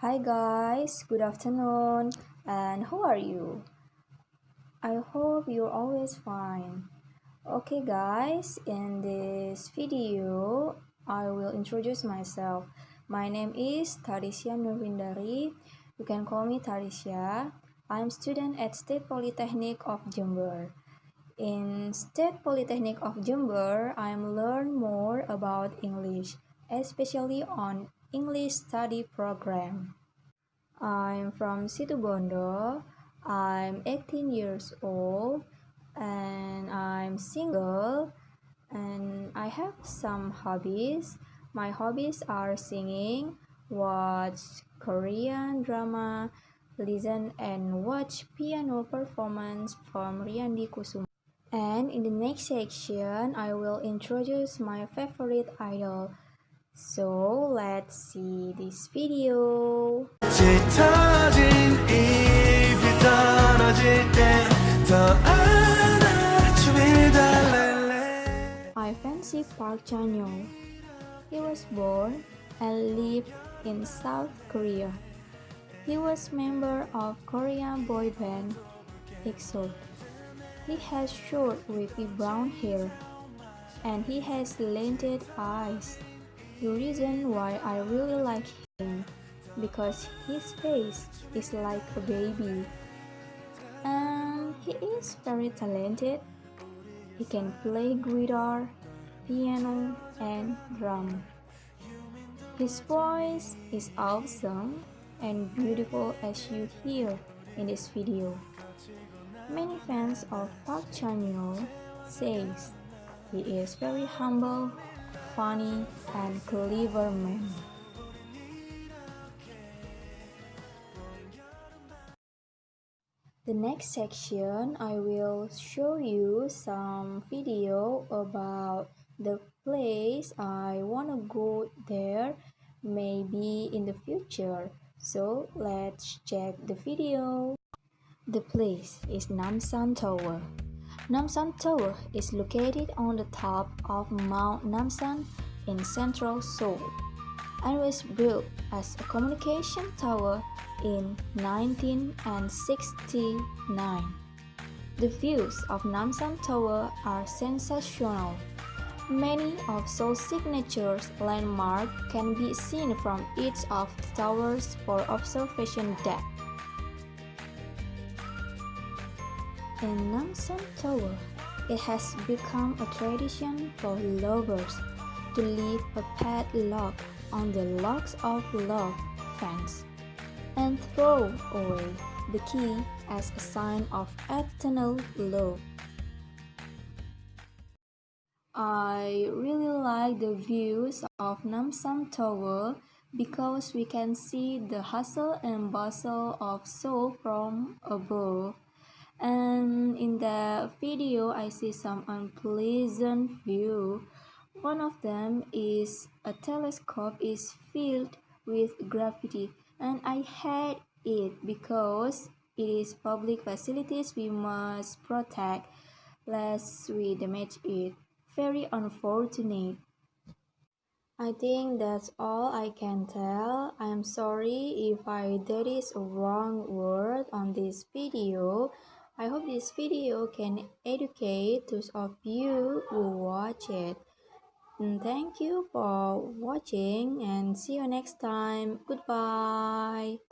Hi guys, good afternoon, and how are you? I hope you're always fine. Okay guys, in this video, I will introduce myself. My name is Tarisya Nurwindari. You can call me Tarisya. I'm student at State Polytechnic of Jember. In State Polytechnic of Jember, I'm learn more about English, especially on English study program. I'm from Situbondo. I'm 18 years old and I'm single and I have some hobbies. My hobbies are singing, watch Korean drama, listen and watch piano performance from Riyandi Kusuma. And in the next section, I will introduce my favorite idol. So let's see this video. I fancy Park Chanyeol. He was born and lived in South Korea. He was member of Korean boy band EXO. He has short wavy brown hair and he has slanted eyes. The reason why I really like him because his face is like a baby and he is very talented. He can play guitar, piano, and drum. His voice is awesome and beautiful as you hear in this video. Many fans of Park Chanyeol says he is very humble funny and clever man. The next section I will show you some video about the place I wanna go there maybe in the future. So let's check the video. The place is Namsan Tower. Namsan Tower is located on the top of Mount Namsan in central Seoul and was built as a communication tower in 1969. The views of Namsan Tower are sensational. Many of Seoul's signature landmarks can be seen from each of the towers for observation deck. In Namsan Tower, it has become a tradition for lovers to leave a padlock on the locks of love fence and throw away the key as a sign of eternal love. I really like the views of Namsan Tower because we can see the hustle and bustle of Seoul from above and in the video I see some unpleasant view. One of them is a telescope is filled with graffiti and I hate it because it is public facilities we must protect lest we damage it. Very unfortunate. I think that's all I can tell. I'm sorry if I did is a wrong word on this video. I hope this video can educate those of you who watch it. And thank you for watching and see you next time. Goodbye.